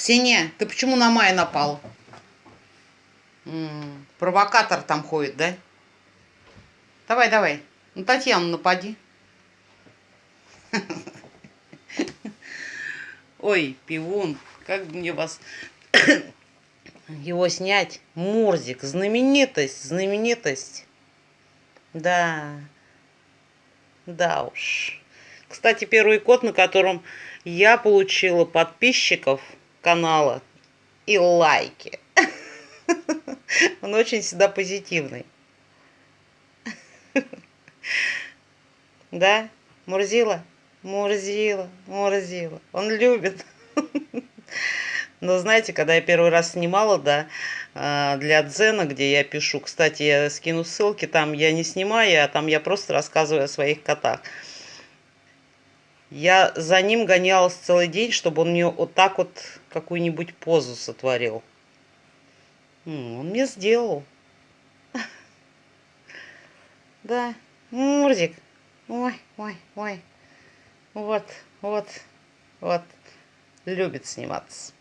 Ксения, ты почему на Майя напал? М -м, провокатор там ходит, да? Давай, давай. Ну, Татьяну напади. Ой, пивун, как мне вас его снять? Мурзик, знаменитость, знаменитость. Да, да уж. Кстати, первый код, на котором я получила подписчиков канала и лайки. Он очень всегда позитивный. Да, Мурзила? Мурзила, Мурзила. Он любит. Но знаете, когда я первый раз снимала, да, а, для Дзена, где я пишу, кстати, я скину ссылки, там я не снимаю, а там я просто рассказываю о своих котах. Я за ним гонялась целый день, чтобы он мне вот так вот какую-нибудь позу сотворил. Он мне сделал. Да, Мурзик. Ой, ой, ой. Вот, вот, вот. Любит сниматься.